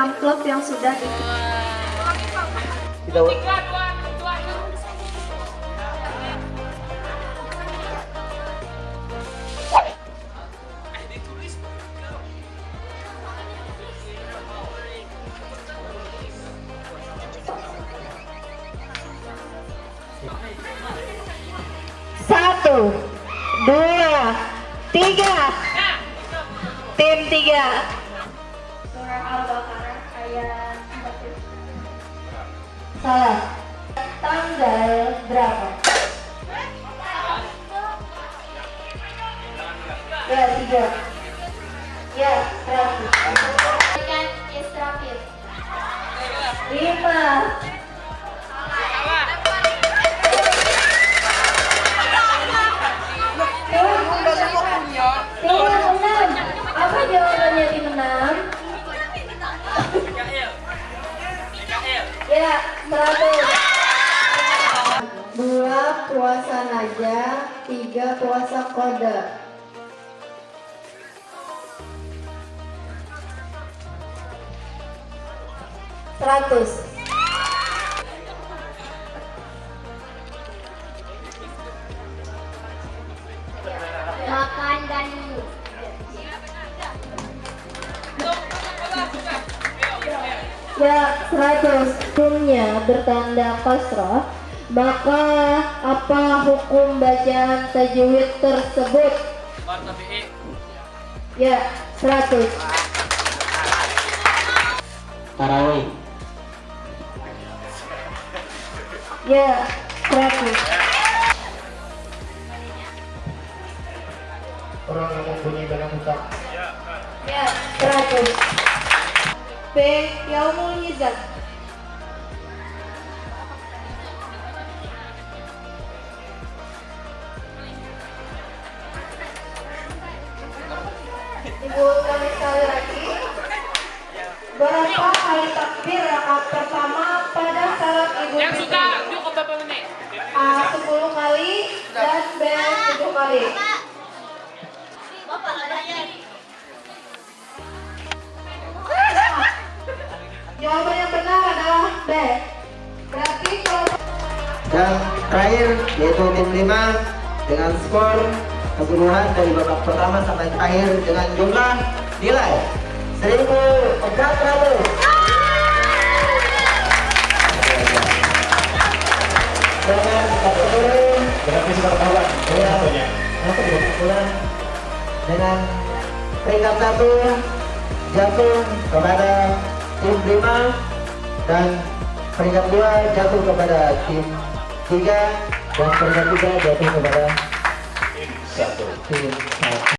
amplop yang sudah di kita Satu, dua, tiga. Tim tiga. Salah. Tanggal berapa? Ya, tiga. Ya, seratus. Dua puasa naja, tiga puasa kode. Seratus. Makan dan minum. Ya, seratus. Hukumnya bertanda kasrah, maka apa hukum bacaan tajwid tersebut? Ya, seratus. tarawih. Ya, seratus. Orang yang mempunyai barang hutang. Ya, seratus. B. Yaumul. Ibu kami sekali lagi. Berapa kali takbir rakaat pertama pada salat Idul Yang suka, yuk ke berapa menit? A 10 kali dan B 7 kali. Dan terakhir yaitu tim 5 dengan skor keseluruhan dari babak pertama sampai akhir dengan jumlah nilai 1400. Dengan keseluruhan Berarti sudah ketahuan Iya. Dengan peringkat satu jatuh kepada tim 5 dan peringkat dua jatuh kepada tim 3 dan peringkat tiga jatuh kepada Satu. tim 1